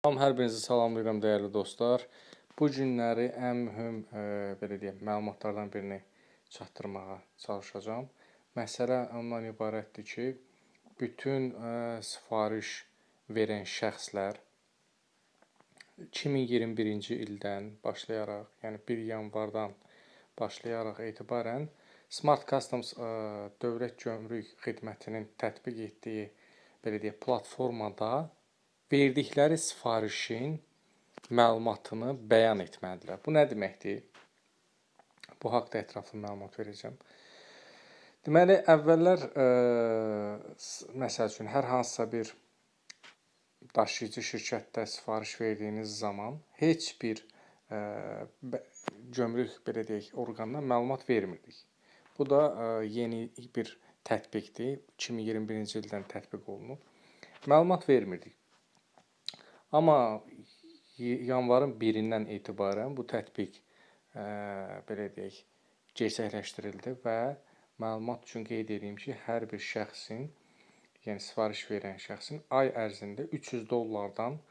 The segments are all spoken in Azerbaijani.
Salam, hər birinizi salamlayıram dəyərli dostlar. Bu günləri ən mühüm, e, belə deyək, məlumatlardan birini çatdırmağa çalışacağam. Məsələ ondan ibarətdir ki, bütün e, sifariş verən şəxslər 2021-ci ildən başlayaraq, yəni 1 yanvardan başlayaraq etibarən Smart Customs e, Dövlət Gömrük Xidmətinin tətbiq etdiyi belə deyək, platformada verdikləri sifarişin məlumatını bəyan etməlidirlər. Bu nə deməkdir? Bu haqqda ətraflı məlumat verəcəm. Deməli, əvvəllər ə, e, məsəl üçün hər hansısa bir daşıyıcı şirkətdə sifariş verdiyiniz zaman heç bir ə, e, gömrük belə deyək, orqanına məlumat vermirdik. Bu da ə, e, yeni bir tətbiqdir. 2021-ci ildən tətbiq olunub. Məlumat vermirdik. Amma yanvarın 1-dən etibarən bu tətbiq e, belə deyək, gerçəkləşdirildi və məlumat üçün qeyd edeyim ki, hər bir şəxsin, yəni sifariş verən şəxsin ay ərzində 300 dollardan ə,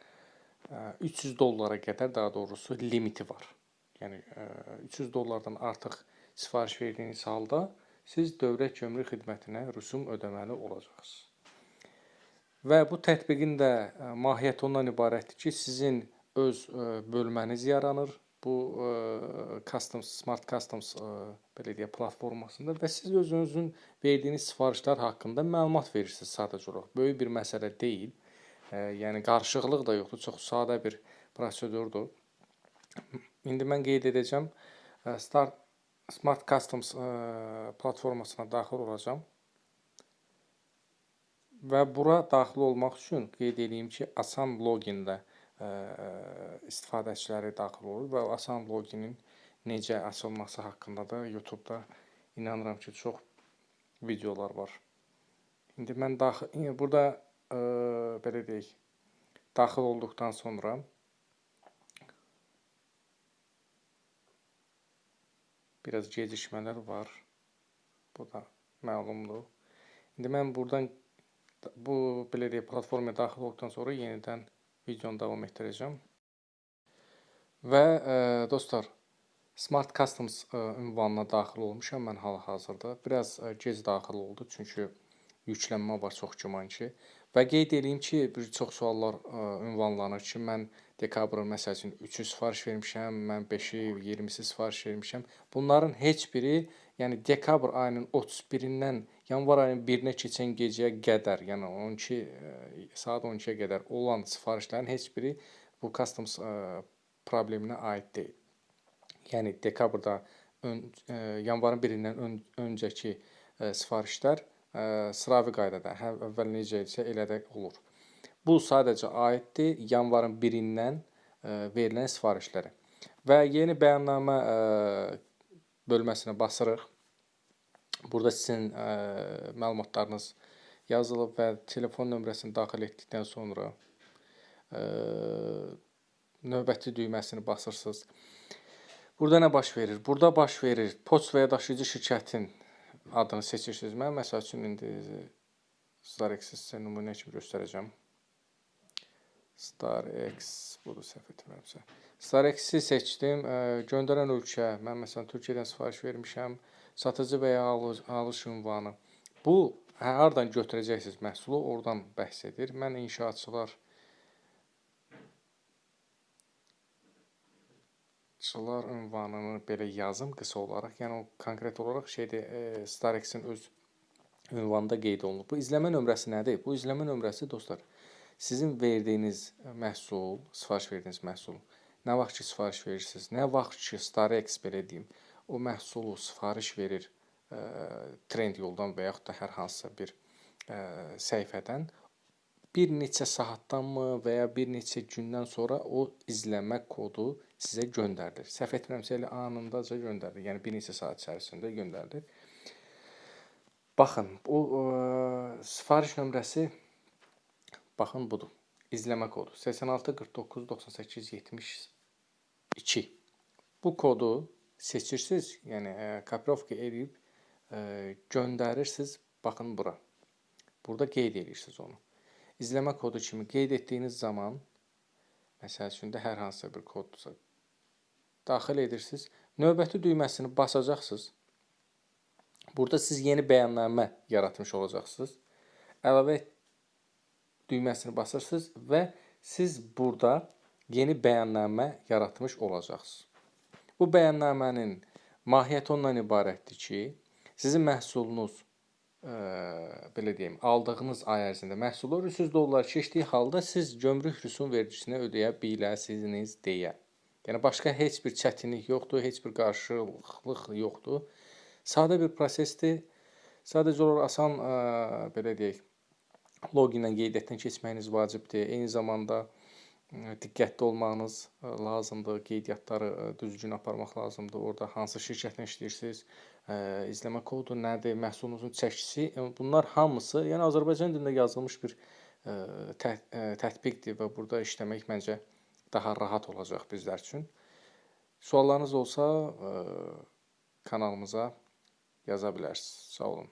e, 300 dollara qədər daha doğrusu limiti var. Yəni ə, e, 300 dollardan artıq sifariş verdiyiniz halda siz Dövlət Gömrük Xidmətinə rüsum ödəməli olacaqsınız. Və bu tətbiqin də e, mahiyyəti ondan ibarətdir ki, sizin öz e, bölməniz yaranır bu e, Customs Smart Customs belə deyə platformasında və siz özünüzün verdiyiniz sifarişlər haqqında məlumat verirsiniz sadəcə olaraq. Böyük bir məsələ deyil. Yəni qarışıqlıq da yoxdur, çox sadə bir prosedurdur. İndi mən qeyd edəcəm Start Smart Customs platformasına daxil olacağam. Və bura daxil olmaq üçün qeyd edeyim ki, asan loginlə ə, istifadəçiləri daxil olur və asan loginin necə açılması haqqında da YouTube-da inanıram ki, çox videolar var. İndi mən daxil burada ə, belə deyək, daxil olduqdan sonra biraz gecikmələr var. Bu da məlumdur. İndi mən buradan bu belə deyək, platformaya daxil olduqdan sonra yenidən videonu davam etdirəcəm. Və ə, dostlar, Smart Customs ə, ünvanına daxil olmuşam mən hal-hazırda. Biraz ə, gec daxil oldu, çünki yüklənmə var çox güman ki. Və qeyd edeyim ki, bir çox suallar ə, ünvanlanır ki, mən dekabrın məsəl üçün 3-ü sifariş vermişəm, mən 5-i, 20-si sifariş vermişəm. Bunların heç biri, yəni dekabr ayının 31-dən yanvar ayının 1-nə keçən gecəyə qədər, yəni 12 e, saat 12-yə qədər olan sifarişlərin heç biri bu customs e, probleminə aid deyil. Yəni dekabrda ön, e, yanvarın 1-dən ön, öncəki sifarişlər sıravi qaydada, hə, əvvəl necə isə elə də olur. Bu sadəcə aiddir yanvarın 1-dən verilən sifarişlərə. Və yeni bəyannamə bölməsinə basırıq. Burada sizin ə, məlumatlarınız yazılıb və telefon nömrəsini daxil etdikdən sonra ə, növbəti düyməsini basırsınız. Burada nə baş verir? Burada baş verir poçt və ya daşıyıcı şirkətin adını seçirsiniz. Mən məsəl üçün indi sizə nümunə kimi göstərəcəm. StarX budur səhv etmirəmsə. StarX-i seçdim. Ə, göndərən ölkə, mən məsələn Türkiyədən sifariş vermişəm satıcı və ya alış ünvanı. Bu hə, hardan götürəcəksiniz məhsulu, oradan bəhs edir. Mən inşaatçılar çılar ünvanını belə yazım qısa olaraq. Yəni o konkret olaraq şeydir, e, Starex-in öz ünvanında qeyd olunub. Bu izləmə nömrəsi nədir? Bu izləmə nömrəsi dostlar, sizin verdiyiniz məhsul, sifariş verdiyiniz məhsul, nə vaxt ki sifariş verirsiniz, nə vaxt ki Starex belə deyim, o məhsulu sifariş verir ə, trend yoldan və yaxud da hər hansısa bir ə, səhifədən bir neçə saatdanmı və ya bir neçə gündən sonra o izləmə kodu sizə göndərilir. Səhv etmirəmsə elə anındaca göndərilir. Yəni bir neçə saat içərisində göndərilir. Baxın, o ə, sifariş nömrəsi baxın budur. İzləmə kodu 86 49 98 72. Bu kodu seçirsiniz, yəni e, koprovka edib e, göndərirsiniz. Baxın bura. Burada qeyd edirsiniz onu. İzləmə kodu kimi qeyd etdiyiniz zaman Məsəl üçün də hər hansısa bir koddursa daxil edirsiniz. Növbəti düyməsini basacaqsınız. Burada siz yeni bəyannamə yaratmış olacaqsınız. Əlavə düyməsini basırsınız və siz burada yeni bəyannamə yaratmış olacaqsınız. Bu bəyannamənin mahiyyəti ondan ibarətdir ki, sizin məhsulunuz ə, belə deyim, aldığınız ay ərzində məhsullar 300 dollar keçdiyi halda siz gömrük rüsum vergisinə ödəyə biləsiniz deyə. Yəni başqa heç bir çətinlik yoxdur, heç bir qarşılıqlıq yoxdur. Sadə bir prosesdir. Sadəcə olaraq asan ə, belə deyək, loqinlə qeydiyyatdan keçməyiniz vacibdir. Eyni zamanda diqqətli olmağınız lazımdır. Qeydiyyatları düzgün aparmaq lazımdır. Orada hansı şirkətlə işləyirsiniz, izləmə kodu nədir, məhsulunuzun çəkisi, bunlar hamısı, yəni Azərbaycan dilində yazılmış bir tə tətbiqdir və burada işləmək məncə daha rahat olacaq bizlər üçün. Suallarınız olsa kanalımıza yaza bilərsiniz. Sağ olun.